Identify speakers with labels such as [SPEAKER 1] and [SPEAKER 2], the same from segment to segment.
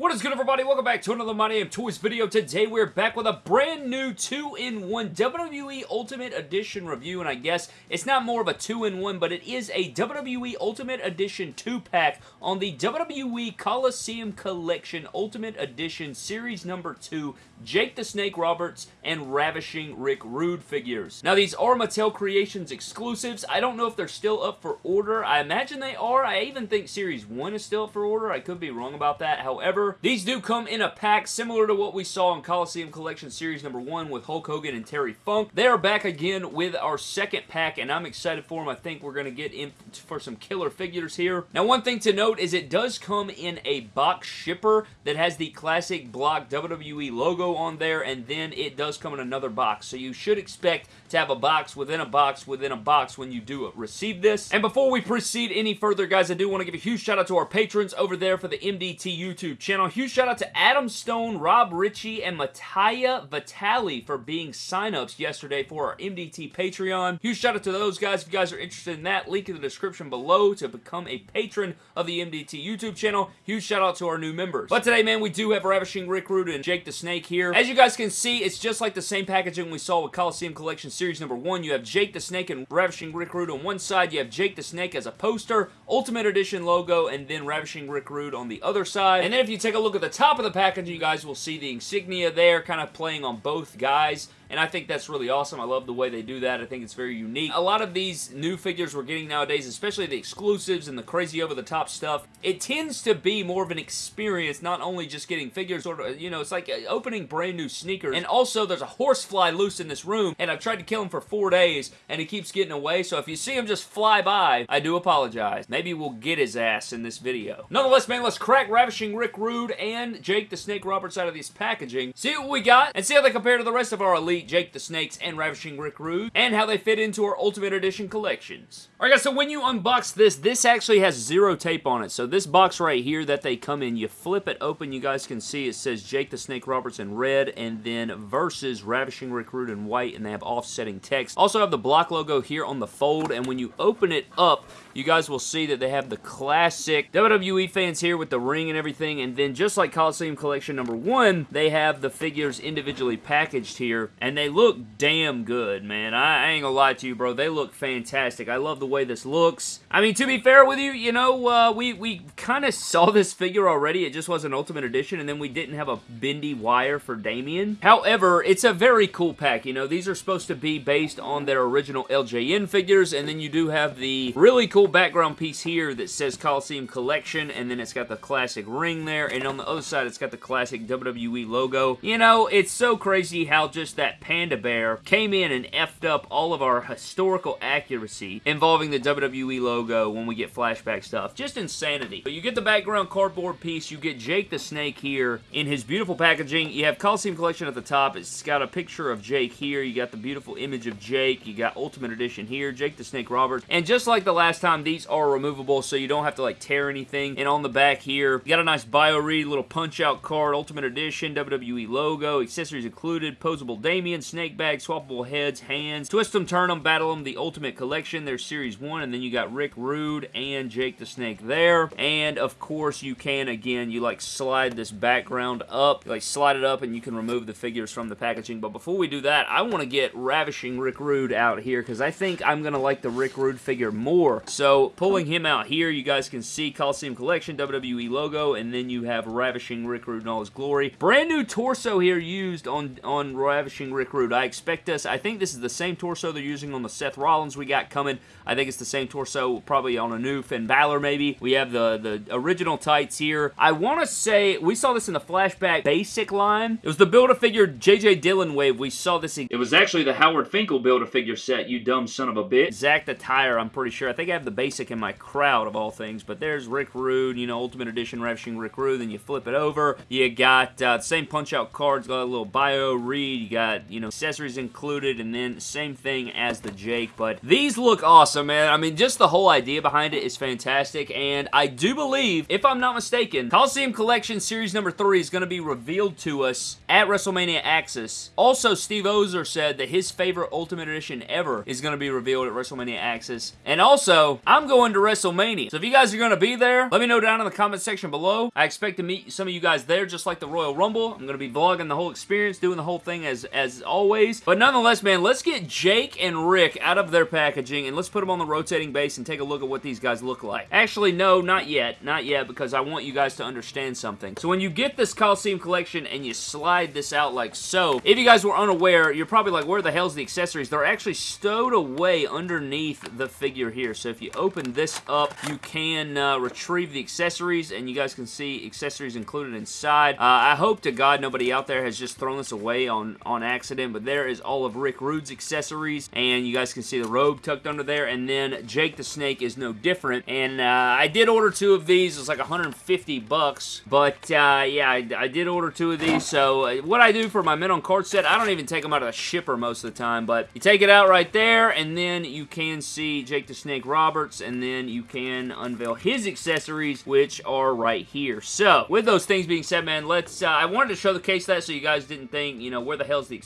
[SPEAKER 1] What is good everybody? Welcome back to another My Damn Toys video. Today we're back with a brand new 2-in-1 WWE Ultimate Edition review and I guess it's not more of a 2-in-1 but it is a WWE Ultimate Edition 2-pack on the WWE Coliseum Collection Ultimate Edition Series number 2 Jake the Snake Roberts and Ravishing Rick Rude figures. Now these are Mattel Creations exclusives. I don't know if they're still up for order. I imagine they are. I even think Series 1 is still up for order. I could be wrong about that. However, these do come in a pack similar to what we saw in Coliseum Collection Series number 1 with Hulk Hogan and Terry Funk. They are back again with our second pack, and I'm excited for them. I think we're going to get in for some killer figures here. Now, one thing to note is it does come in a box shipper that has the classic block WWE logo on there, and then it does come in another box. So you should expect to have a box within a box within a box when you do receive this. And before we proceed any further, guys, I do want to give a huge shout out to our patrons over there for the MDT YouTube channel. Huge shout out to Adam Stone, Rob Ritchie, and Mattia Vitali for being signups yesterday for our MDT Patreon. Huge shout out to those guys. If you guys are interested in that, link in the description below to become a patron of the MDT YouTube channel. Huge shout out to our new members. But today, man, we do have Ravishing Rick Rude and Jake the Snake here. As you guys can see, it's just like the same packaging we saw with Coliseum Collection Series number 1. You have Jake the Snake and Ravishing Rick Rude on one side. You have Jake the Snake as a poster, Ultimate Edition logo, and then Ravishing Rick Rude on the other side. And then if you take a look at the top of the package, you guys will see the insignia there, kind of playing on both guys and I think that's really awesome. I love the way they do that. I think it's very unique. A lot of these new figures we're getting nowadays, especially the exclusives and the crazy over-the-top stuff, it tends to be more of an experience, not only just getting figures, or you know, it's like uh, opening brand new sneakers. And also, there's a horsefly loose in this room, and I've tried to kill him for four days, and he keeps getting away, so if you see him just fly by, I do apologize. Maybe we'll get his ass in this video. Nonetheless, man, let's crack Ravishing Rick Rude and Jake the Snake Roberts out of this packaging, see what we got, and see how they compare to the rest of our Elite Jake the Snakes, and Ravishing Rick Rude, and how they fit into our Ultimate Edition collections. Alright guys, so when you unbox this, this actually has zero tape on it. So this box right here that they come in, you flip it open, you guys can see it says Jake the Snake Roberts in red, and then versus Ravishing Rick Rude in white, and they have offsetting text. Also have the block logo here on the fold, and when you open it up, you guys will see that they have the classic WWE fans here with the ring and everything, and then just like Coliseum Collection number one, they have the figures individually packaged here, and they look damn good, man. I, I ain't gonna lie to you, bro. They look fantastic. I love the way this looks. I mean, to be fair with you, you know, uh, we, we kind of saw this figure already. It just was an Ultimate Edition, and then we didn't have a bendy wire for Damien. However, it's a very cool pack. You know, these are supposed to be based on their original LJN figures, and then you do have the really cool background piece here that says Coliseum Collection, and then it's got the classic ring there, and on the other side, it's got the classic WWE logo. You know, it's so crazy how just that panda bear came in and effed up all of our historical accuracy involving the WWE logo when we get flashback stuff. Just insanity. But you get the background cardboard piece, you get Jake the Snake here in his beautiful packaging. You have Coliseum Collection at the top. It's got a picture of Jake here. You got the beautiful image of Jake. You got Ultimate Edition here, Jake the Snake Roberts. And just like the last time, these are removable, so you don't have to like tear anything. And on the back here, you got a nice bio read, little punch out card, Ultimate Edition, WWE logo, accessories included, posable Damien, snake bag, swappable heads, hands, twist them, turn them, battle them, the Ultimate Collection, there's Series 1, and then you got Rick Rude and Jake the Snake there. And of course, you can, again, you like slide this background up, you, like slide it up, and you can remove the figures from the packaging. But before we do that, I want to get Ravishing Rick Rude out here, because I think I'm going to like the Rick Rude figure more. So, pulling him out here, you guys can see Coliseum Collection, WWE logo, and then you have Ravishing Rick Rude in all his glory. Brand new torso here used on, on Ravishing Rick Rude. I expect us, I think this is the same torso they're using on the Seth Rollins we got coming. I think it's the same torso probably on a new Finn Balor maybe. We have the, the original tights here. I want to say, we saw this in the flashback basic line. It was the Build-A-Figure JJ Dillon wave. We saw this. It was actually the Howard Finkel Build-A-Figure set, you dumb son of a bitch. Zack the Tire, I'm pretty sure. I think I have the basic in my crowd of all things, but there's Rick Rude, you know, Ultimate Edition Ravishing Rick Rude. Then you flip it over. You got uh, the same punch-out cards, got a little bio read. You got you know, accessories included, and then same thing as the Jake, but these look awesome, man. I mean, just the whole idea behind it is fantastic, and I do believe, if I'm not mistaken, Coliseum Collection Series number 3 is going to be revealed to us at WrestleMania Axxess. Also, Steve Ozer said that his favorite Ultimate Edition ever is going to be revealed at WrestleMania Axxess, And also, I'm going to WrestleMania. So if you guys are going to be there, let me know down in the comment section below. I expect to meet some of you guys there, just like the Royal Rumble. I'm going to be vlogging the whole experience, doing the whole thing as, as always. But nonetheless, man, let's get Jake and Rick out of their packaging, and let's put them on the rotating base and take a look at what these guys look like. Actually, no, not yet. Not yet, because I want you guys to understand something. So when you get this Coliseum collection and you slide this out like so, if you guys were unaware, you're probably like, where the hell's the accessories? They're actually stowed away underneath the figure here. So if you open this up, you can uh, retrieve the accessories, and you guys can see accessories included inside. Uh, I hope to God nobody out there has just thrown this away on, on accident, but there is all of Rick Rude's accessories, and you guys can see the robe tucked under there, and then Jake the Snake is no different, and uh, I did order two of these. It was like 150 bucks, but uh, yeah, I, I, did order two of these, so uh, what I do for my men on card set, I don't even take them out of the shipper most of the time, but you take it out right there, and then you can see Jake the Snake Roberts, and then you can unveil his accessories, which are right here. So, with those things being said, man, let's, uh, I wanted to show the case that so you guys didn't think, you know, where the hell's the?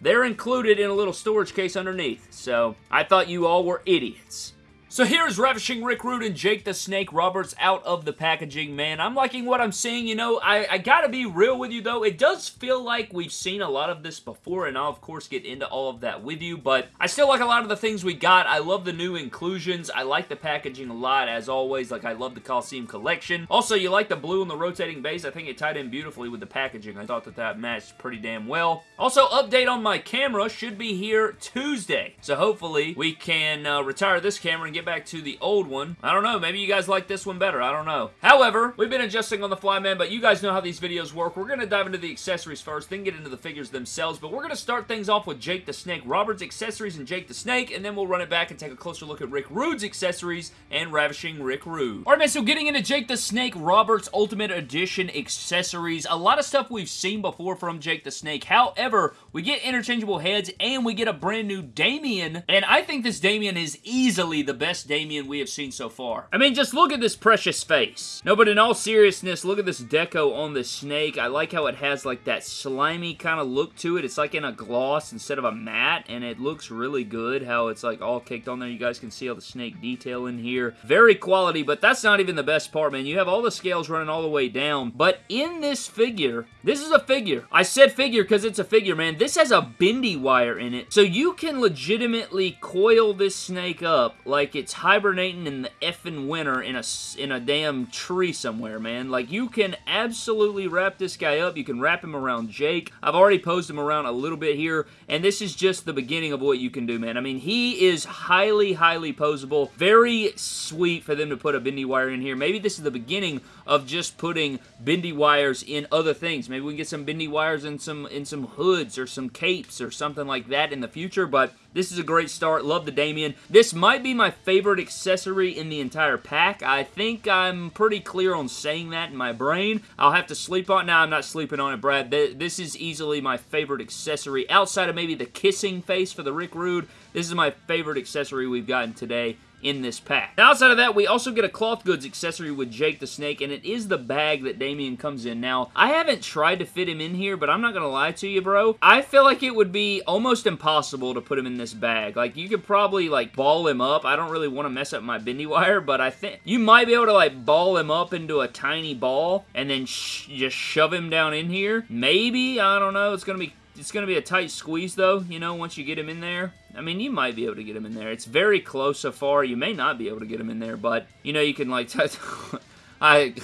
[SPEAKER 1] They're included in a little storage case underneath, so I thought you all were idiots. So here's Ravishing Rick Rude and Jake the Snake Roberts out of the packaging, man. I'm liking what I'm seeing. You know, I, I gotta be real with you, though. It does feel like we've seen a lot of this before, and I'll, of course, get into all of that with you, but I still like a lot of the things we got. I love the new inclusions. I like the packaging a lot, as always. Like, I love the Coliseum collection. Also, you like the blue and the rotating base. I think it tied in beautifully with the packaging. I thought that that matched pretty damn well. Also, update on my camera should be here Tuesday. So hopefully, we can uh, retire this camera and get back to the old one. I don't know. Maybe you guys like this one better. I don't know. However, we've been adjusting on the fly, man, but you guys know how these videos work. We're going to dive into the accessories first, then get into the figures themselves, but we're going to start things off with Jake the Snake Roberts accessories and Jake the Snake, and then we'll run it back and take a closer look at Rick Rude's accessories and Ravishing Rick Rude. Alright, man, so getting into Jake the Snake Roberts Ultimate Edition accessories, a lot of stuff we've seen before from Jake the Snake. However, we get interchangeable heads, and we get a brand new Damien, and I think this Damien is easily the best best Damien we have seen so far. I mean, just look at this precious face. No, but in all seriousness, look at this deco on the snake. I like how it has like that slimy kind of look to it. It's like in a gloss instead of a matte, and it looks really good how it's like all caked on there. You guys can see all the snake detail in here. Very quality, but that's not even the best part, man. You have all the scales running all the way down, but in this figure, this is a figure. I said figure because it's a figure, man. This has a bendy wire in it, so you can legitimately coil this snake up like it's hibernating in the effing winter in a, in a damn tree somewhere, man. Like, you can absolutely wrap this guy up. You can wrap him around Jake. I've already posed him around a little bit here, and this is just the beginning of what you can do, man. I mean, he is highly, highly posable. Very sweet for them to put a bendy wire in here. Maybe this is the beginning of just putting bendy wires in other things. Maybe we can get some bendy wires in some in some hoods or some capes or something like that in the future, but this is a great start. Love the Damien. This might be my favorite accessory in the entire pack. I think I'm pretty clear on saying that in my brain. I'll have to sleep on it. Now, I'm not sleeping on it, Brad. This is easily my favorite accessory outside of maybe the kissing face for the Rick Rude. This is my favorite accessory we've gotten today in this pack. Now, outside of that, we also get a cloth goods accessory with Jake the Snake, and it is the bag that Damien comes in. Now, I haven't tried to fit him in here, but I'm not going to lie to you, bro. I feel like it would be almost impossible to put him in this bag. Like, you could probably, like, ball him up. I don't really want to mess up my bendy wire, but I think you might be able to, like, ball him up into a tiny ball and then sh just shove him down in here. Maybe. I don't know. It's going to be it's going to be a tight squeeze, though, you know, once you get him in there. I mean, you might be able to get him in there. It's very close so far. You may not be able to get him in there, but, you know, you can, like, touch. I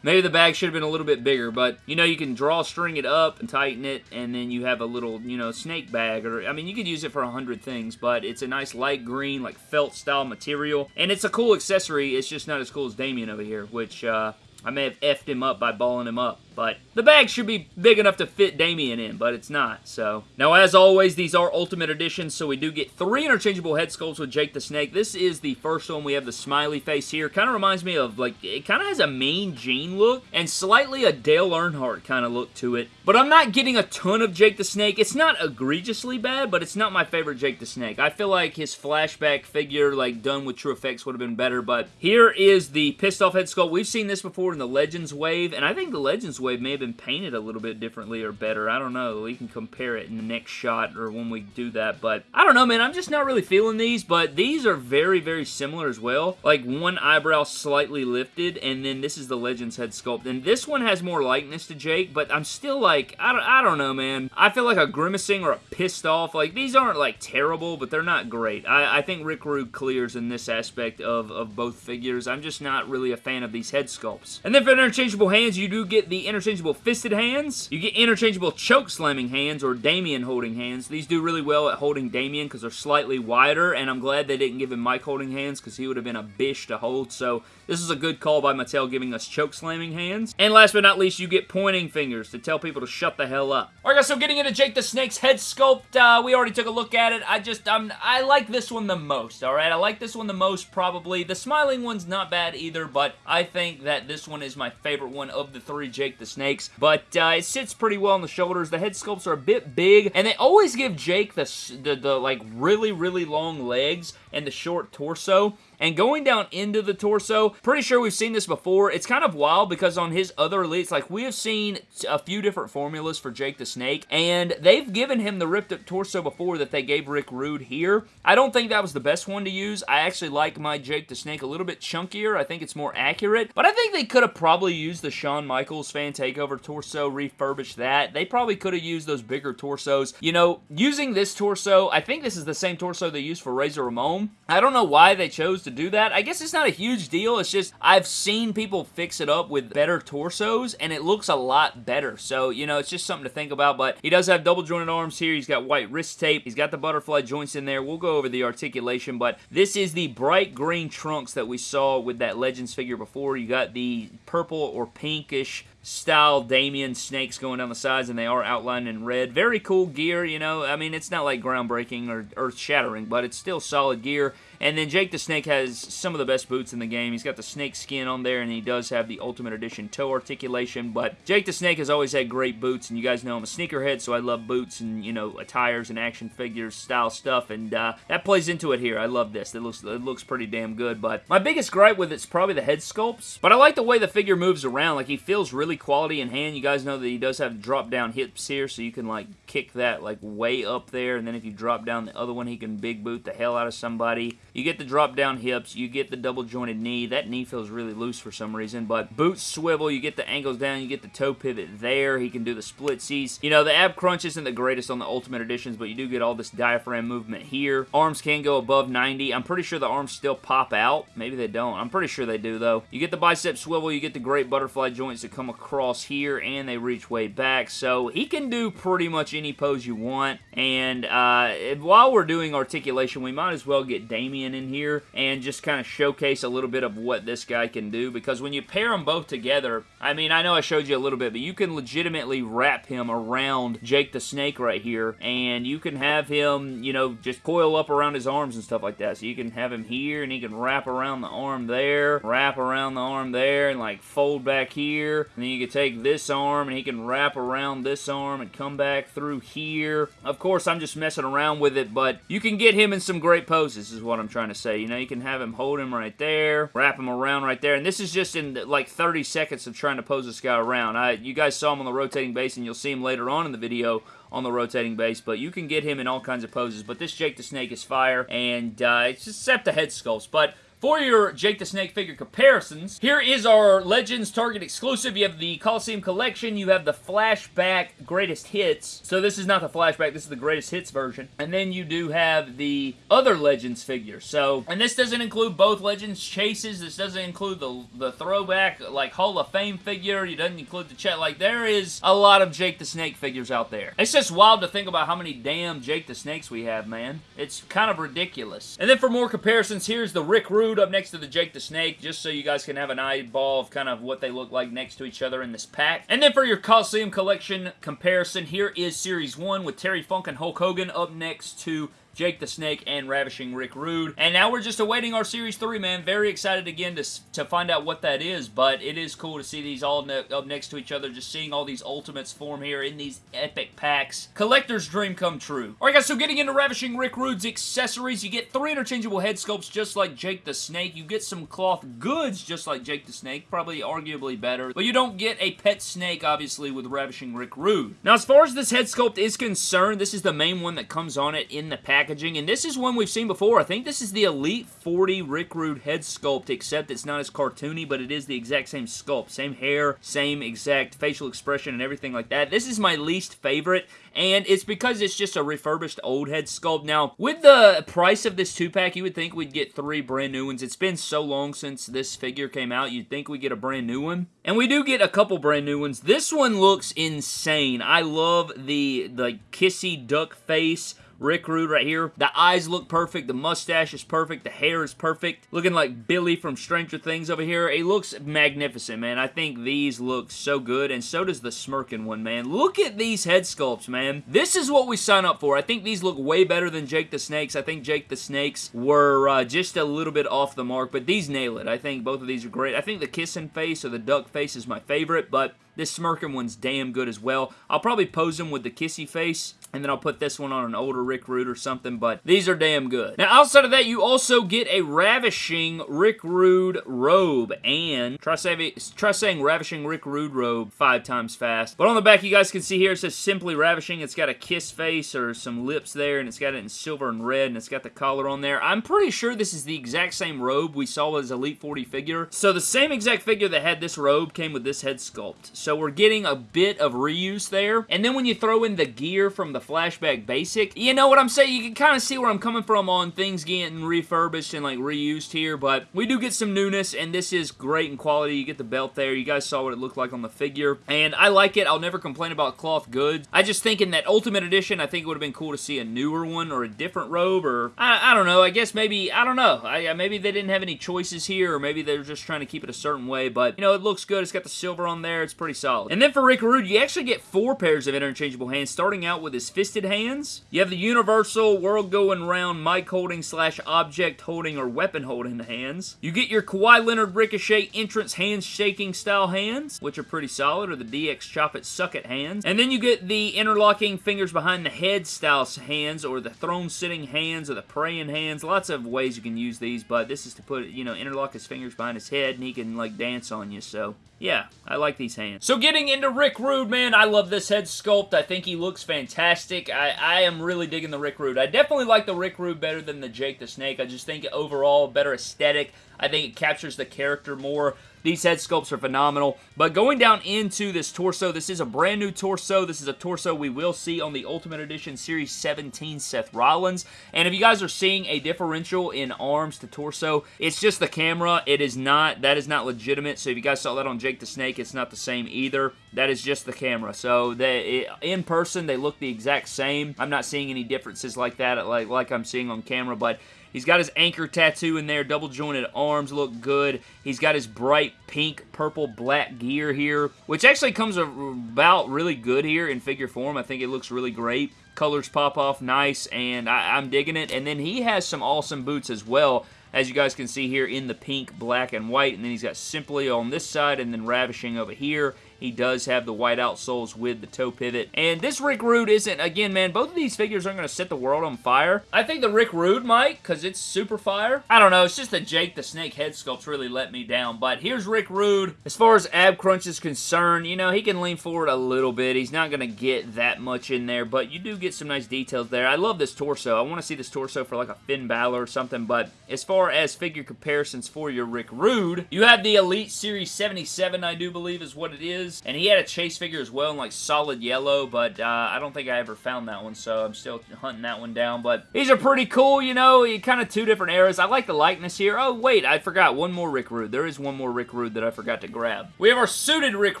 [SPEAKER 1] maybe the bag should have been a little bit bigger, but you know you can draw string it up and tighten it, and then you have a little you know snake bag, or I mean you could use it for a hundred things, but it's a nice light green like felt style material, and it's a cool accessory. It's just not as cool as Damien over here, which uh, I may have effed him up by balling him up. But the bag should be big enough to fit Damien in, but it's not, so. Now, as always, these are Ultimate Editions, so we do get three interchangeable head sculpts with Jake the Snake. This is the first one. We have the smiley face here. Kind of reminds me of, like, it kind of has a Mean Gene look, and slightly a Dale Earnhardt kind of look to it. But I'm not getting a ton of Jake the Snake. It's not egregiously bad, but it's not my favorite Jake the Snake. I feel like his flashback figure, like, done with TrueFX would have been better, but here is the pissed off head sculpt. We've seen this before in the Legends Wave, and I think the Legends Wave may have been painted a little bit differently or better. I don't know. We can compare it in the next shot or when we do that, but I don't know, man. I'm just not really feeling these, but these are very, very similar as well. Like one eyebrow slightly lifted, and then this is the Legends head sculpt, and this one has more likeness to Jake, but I'm still like, I don't, I don't know, man. I feel like a grimacing or a pissed off. Like, these aren't, like, terrible, but they're not great. I, I think Rick Rude clears in this aspect of, of both figures. I'm just not really a fan of these head sculpts. And then for interchangeable hands, you do get the interchangeable fisted hands. You get interchangeable choke slamming hands or Damien holding hands. These do really well at holding Damien because they're slightly wider, and I'm glad they didn't give him Mike holding hands because he would have been a bish to hold, so this is a good call by Mattel giving us choke slamming hands. And last but not least, you get pointing fingers to tell people to shut the hell up. Alright guys, so getting into Jake the Snake's head sculpt, uh, we already took a look at it. I just, um, I like this one the most, alright? I like this one the most, probably. The smiling one's not bad either, but I think that this one is my favorite one of the three Jake the Snakes. But uh, it sits pretty well on the shoulders. The head sculpts are a bit big, and they always give Jake the, the, the like, really, really long legs and the short torso. And going down into the torso, pretty sure we've seen this before. It's kind of wild because on his other elites, like we have seen a few different formulas for Jake the Snake, and they've given him the ripped up torso before that they gave Rick Rude here. I don't think that was the best one to use. I actually like my Jake the Snake a little bit chunkier. I think it's more accurate, but I think they could have probably used the Shawn Michaels fan takeover torso, refurbished that. They probably could have used those bigger torsos. You know, using this torso, I think this is the same torso they used for Razor Ramon. I don't know why they chose to do that. I guess it's not a huge deal. It's just I've seen people fix it up with better torsos, and it looks a lot better. So, you know, it's just something to think about, but he does have double jointed arms here. He's got white wrist tape. He's got the butterfly joints in there. We'll go over the articulation, but this is the bright green trunks that we saw with that Legends figure before. You got the purple or pinkish style Damien snakes going down the sides, and they are outlined in red. Very cool gear, you know. I mean, it's not like groundbreaking or earth-shattering, but it's still solid gear. And then Jake the Snake has some of the best boots in the game. He's got the snake skin on there, and he does have the Ultimate Edition toe articulation. But Jake the Snake has always had great boots, and you guys know I'm a sneakerhead, so I love boots and, you know, attires and action figures style stuff, and uh, that plays into it here. I love this. It looks, it looks pretty damn good, but my biggest gripe with it's probably the head sculpts. But I like the way the figure moves around. Like, he feels really quality in hand. You guys know that he does have drop-down hips here, so you can, like, kick that, like, way up there, and then if you drop down the other one, he can big boot the hell out of somebody. You get the drop down hips, you get the double jointed knee. That knee feels really loose for some reason, but boots swivel, you get the ankles down, you get the toe pivot there. He can do the split seats. You know, the ab crunch isn't the greatest on the Ultimate Editions, but you do get all this diaphragm movement here. Arms can go above 90. I'm pretty sure the arms still pop out. Maybe they don't. I'm pretty sure they do, though. You get the bicep swivel, you get the great butterfly joints that come across here, and they reach way back, so he can do pretty much any pose you want, and uh, while we're doing articulation, we might as well get Damien in here and just kind of showcase a little bit of what this guy can do because when you pair them both together, I mean, I know I showed you a little bit, but you can legitimately wrap him around Jake the Snake right here and you can have him, you know, just coil up around his arms and stuff like that. So you can have him here and he can wrap around the arm there, wrap around the arm there and like fold back here. And then you can take this arm and he can wrap around this arm and come back through here. Of course, I'm just messing around with it, but you can get him in some great poses is what I'm trying to say. You know, you can have him hold him right there, wrap him around right there. And this is just in like 30 seconds of trying to pose this guy around. I, you guys saw him on the rotating base, and you'll see him later on in the video on the rotating base, but you can get him in all kinds of poses. But this Jake the Snake is fire, and uh, it's just except the head sculpts. But for your Jake the Snake figure comparisons, here is our Legends Target exclusive. You have the Coliseum Collection. You have the Flashback Greatest Hits. So this is not the Flashback. This is the Greatest Hits version. And then you do have the other Legends figure. So, and this doesn't include both Legends chases. This doesn't include the, the throwback, like, Hall of Fame figure. It doesn't include the chat. Like, there is a lot of Jake the Snake figures out there. It's just wild to think about how many damn Jake the Snakes we have, man. It's kind of ridiculous. And then for more comparisons, here's the Rick Rude Rude up next to the Jake the Snake, just so you guys can have an eyeball of kind of what they look like next to each other in this pack. And then for your Coliseum Collection comparison, here is Series 1 with Terry Funk and Hulk Hogan up next to Jake the Snake, and Ravishing Rick Rude. And now we're just awaiting our Series 3, man. Very excited again to, to find out what that is, but it is cool to see these all ne up next to each other, just seeing all these Ultimates form here in these epic packs. Collector's dream come true. Alright guys, so getting into Ravishing Rick Rude's accessories, you get three interchangeable head sculpts just like Jake the Snake. You get some cloth goods just like Jake the Snake, probably arguably better, but you don't get a pet snake, obviously, with Ravishing Rick Rude. Now, as far as this head sculpt is concerned, this is the main one that comes on it in the pack packaging, and this is one we've seen before. I think this is the Elite 40 Rick Rude head sculpt, except it's not as cartoony, but it is the exact same sculpt. Same hair, same exact facial expression, and everything like that. This is my least favorite, and it's because it's just a refurbished old head sculpt. Now, with the price of this two-pack, you would think we'd get three brand new ones. It's been so long since this figure came out, you'd think we'd get a brand new one. And we do get a couple brand new ones. This one looks insane. I love the, the kissy duck face Rick Rude right here. The eyes look perfect. The mustache is perfect. The hair is perfect. Looking like Billy from Stranger Things over here. It looks magnificent, man. I think these look so good, and so does the smirking one, man. Look at these head sculpts, man. This is what we sign up for. I think these look way better than Jake the Snakes. I think Jake the Snakes were uh, just a little bit off the mark, but these nail it. I think both of these are great. I think the kissing face or the duck face is my favorite, but this smirking one's damn good as well. I'll probably pose him with the kissy face, and then I'll put this one on an older Rick Rude or something, but these are damn good. Now, outside of that, you also get a Ravishing Rick Rude robe, and try, saying, try saying Ravishing Rick Rude robe five times fast. But on the back, you guys can see here, it says Simply Ravishing. It's got a kiss face or some lips there, and it's got it in silver and red, and it's got the collar on there. I'm pretty sure this is the exact same robe we saw as Elite 40 figure. So the same exact figure that had this robe came with this head sculpt. So we're getting a bit of reuse there. And then when you throw in the gear from the Flashback Basic, you know what I'm saying? You can kind of see where I'm coming from on things getting refurbished and like reused here, but we do get some newness, and this is great in quality. You get the belt there. You guys saw what it looked like on the figure, and I like it. I'll never complain about cloth goods. I just think in that Ultimate Edition, I think it would have been cool to see a newer one or a different robe, or I, I don't know. I guess maybe, I don't know. I, maybe they didn't have any choices here, or maybe they're just trying to keep it a certain way, but, you know, it looks good. It's got the silver on there. It's pretty solid. And then for Rick Rude, you actually get four pairs of interchangeable hands, starting out with his fisted hands. You have the universal world going round mic holding slash object holding or weapon holding hands. You get your Kawhi Leonard Ricochet entrance hands shaking style hands, which are pretty solid, or the DX Chop It Suck It hands. And then you get the interlocking fingers behind the head style hands, or the throne sitting hands, or the praying hands. Lots of ways you can use these, but this is to put, you know, interlock his fingers behind his head, and he can, like, dance on you, so yeah, I like these hands. So getting into Rick Rude, man, I love this head sculpt. I think he looks fantastic. I, I am really digging the Rick Rude. I definitely like the Rick Rude better than the Jake the Snake. I just think overall better aesthetic. I think it captures the character more. These head sculpts are phenomenal. But going down into this torso, this is a brand new torso. This is a torso we will see on the Ultimate Edition Series 17 Seth Rollins. And if you guys are seeing a differential in arms to torso, it's just the camera. It is not, that is not legitimate. So if you guys saw that on Jake the Snake, it's not the same either. That is just the camera. So they, in person, they look the exact same. I'm not seeing any differences like that, like, like I'm seeing on camera. But He's got his anchor tattoo in there. Double jointed arms look good. He's got his bright pink, purple, black gear here, which actually comes about really good here in figure form. I think it looks really great. Colors pop off nice, and I, I'm digging it. And then he has some awesome boots as well as you guys can see here in the pink, black, and white. And then he's got Simply on this side and then Ravishing over here. He does have the white outsoles with the toe pivot. And this Rick Rude isn't, again, man, both of these figures aren't going to set the world on fire. I think the Rick Rude might, because it's super fire. I don't know, it's just the Jake the Snake head sculpts really let me down. But here's Rick Rude. As far as ab crunch is concerned, you know, he can lean forward a little bit. He's not going to get that much in there, but you do get some nice details there. I love this torso. I want to see this torso for like a Finn Balor or something, but as far as figure comparisons for your Rick Rude, you have the Elite Series 77, I do believe is what it is And he had a chase figure as well in like solid yellow, but uh, I don't think I ever found that one, so I'm still hunting that one down. But these are pretty cool, you know, kind of two different eras. I like the likeness here. Oh, wait, I forgot one more Rick Rude. There is one more Rick Rude that I forgot to grab. We have our suited Rick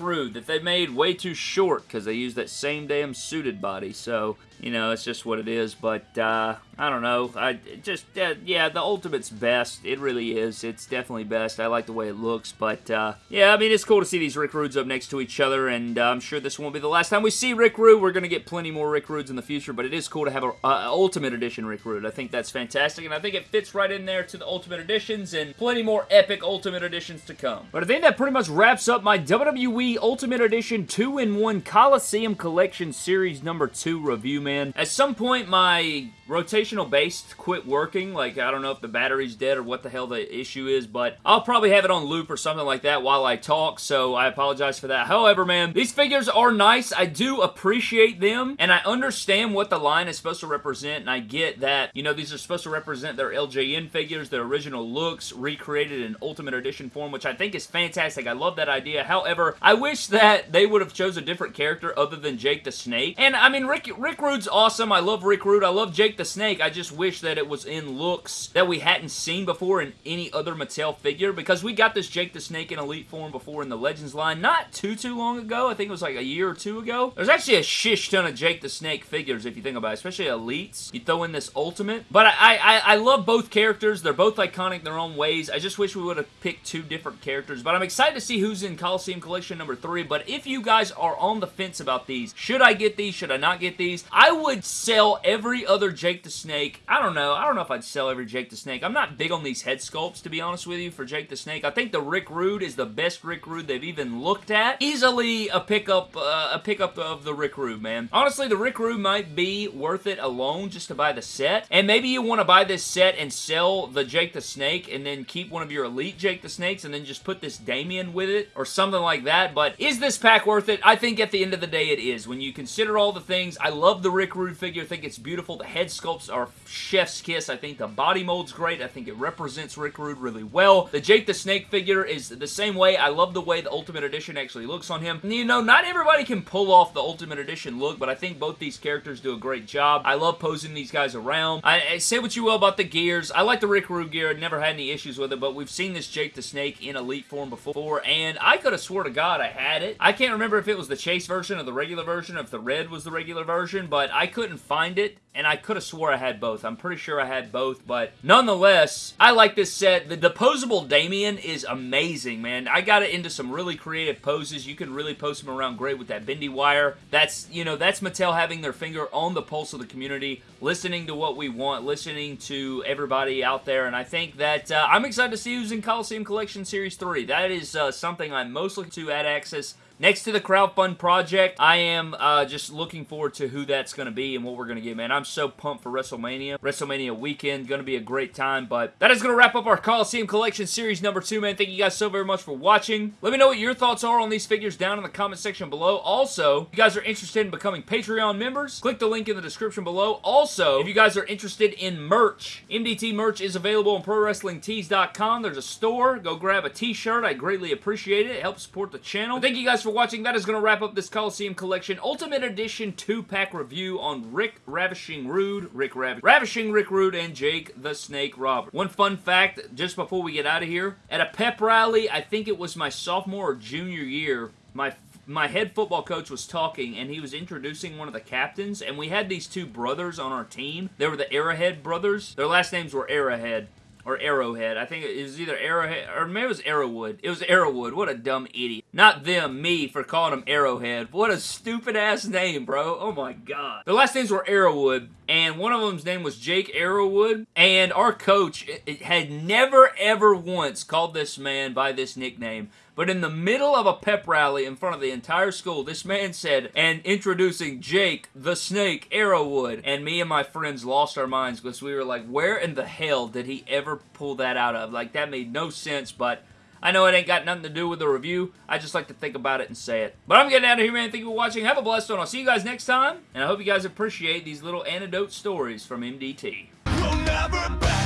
[SPEAKER 1] Rude that they made way too short because they used that same damn suited body. So you know, it's just what it is. But, uh, I don't know. I just, uh, yeah, the Ultimate's best. It really is. It's definitely best. I like the way it looks. But, uh, yeah, I mean, it's cool to see these Rick Rudes up next to each other. And uh, I'm sure this won't be the last time we see Rick Rude. We're to get plenty more Rick Rudes in the future. But it is cool to have a Ultimate Edition Rick Rude. I think that's fantastic. And I think it fits right in there to the Ultimate Editions. And plenty more epic Ultimate Editions to come. But I think that pretty much wraps up my WWE Ultimate Edition 2-in-1 Coliseum Collection Series number 2 review, man. At some point, my rotational base quit working. Like, I don't know if the battery's dead or what the hell the issue is, but I'll probably have it on loop or something like that while I talk, so I apologize for that. However, man, these figures are nice. I do appreciate them, and I understand what the line is supposed to represent, and I get that, you know, these are supposed to represent their LJN figures, their original looks, recreated in Ultimate Edition form, which I think is fantastic. I love that idea. However, I wish that they would have chose a different character other than Jake the Snake. And, I mean, Rick, Rick Rude's awesome. I love Rick Rude. I love Jake the Snake. I just wish that it was in looks that we hadn't seen before in any other Mattel figure because we got this Jake the Snake in Elite form before in the Legends line not too, too long ago. I think it was like a year or two ago. There's actually a shish ton of Jake the Snake figures if you think about it, especially Elites. You throw in this Ultimate. But I, I, I love both characters. They're both iconic in their own ways. I just wish we would have picked two different characters. But I'm excited to see who's in Coliseum Collection number three. But if you guys are on the fence about these, should I get these? Should I not get these? I would sell every other Jake the Snake. I don't know. I don't know if I'd sell every Jake the Snake. I'm not big on these head sculpts, to be honest with you, for Jake the Snake. I think the Rick Rude is the best Rick Rude they've even looked at. Easily a pickup, uh, a pickup of the Rick Rude, man. Honestly, the Rick Rude might be worth it alone just to buy the set. And maybe you want to buy this set and sell the Jake the Snake and then keep one of your Elite Jake the Snakes and then just put this Damien with it or something like that. But is this pack worth it? I think at the end of the day it is. When you consider all the things, I love the Rick Rude figure. I think it's beautiful. The head sculpts are chef's kiss. I think the body mold's great. I think it represents Rick Rude really well. The Jake the Snake figure is the same way. I love the way the Ultimate Edition actually looks on him. You know, not everybody can pull off the Ultimate Edition look, but I think both these characters do a great job. I love posing these guys around. I, I say what you will about the gears. I like the Rick Rude gear. I never had any issues with it, but we've seen this Jake the Snake in Elite form before, and I could have swore to God I had it. I can't remember if it was the Chase version or the regular version, if the red was the regular version, but I couldn't find it, and I could have swore I had both. I'm pretty sure I had both, but nonetheless, I like this set. The deposable Damien is amazing, man. I got it into some really creative poses. You can really post them around great with that bendy wire. That's, you know, that's Mattel having their finger on the pulse of the community, listening to what we want, listening to everybody out there, and I think that uh, I'm excited to see who's in Coliseum Collection Series 3. That is uh, something I'm most looking to at Axxess Next to the crowdfund project, I am uh, just looking forward to who that's going to be and what we're going to get, man. I'm so pumped for WrestleMania. WrestleMania weekend, going to be a great time, but that is going to wrap up our Coliseum Collection Series number two, man. Thank you guys so very much for watching. Let me know what your thoughts are on these figures down in the comment section below. Also, if you guys are interested in becoming Patreon members, click the link in the description below. Also, if you guys are interested in merch, MDT merch is available on ProWrestlingTees.com. There's a store. Go grab a t-shirt. I greatly appreciate it. It helps support the channel. Thank you guys for for watching. That is going to wrap up this Coliseum Collection Ultimate Edition 2-pack review on Rick Ravishing Rude, Rick Rav Ravishing Rick Rude, and Jake the Snake Robert. One fun fact, just before we get out of here, at a pep rally, I think it was my sophomore or junior year, my my head football coach was talking and he was introducing one of the captains and we had these two brothers on our team. They were the Arrowhead brothers. Their last names were Arrowhead or Arrowhead. I think it was either Arrowhead, or maybe it was Arrowwood. It was Arrowwood. What a dumb idiot. Not them, me, for calling him Arrowhead. What a stupid-ass name, bro. Oh my god. The last names were Arrowwood, and one of them's name was Jake Arrowwood, and our coach had never, ever once called this man by this nickname. But in the middle of a pep rally in front of the entire school, this man said, and introducing Jake the Snake Arrowwood. And me and my friends lost our minds because we were like, where in the hell did he ever pull that out of? Like, that made no sense, but... I know it ain't got nothing to do with the review. I just like to think about it and say it. But I'm getting out of here, man. Thank you for watching. Have a blessed one. I'll see you guys next time. And I hope you guys appreciate these little anecdote stories from MDT. We'll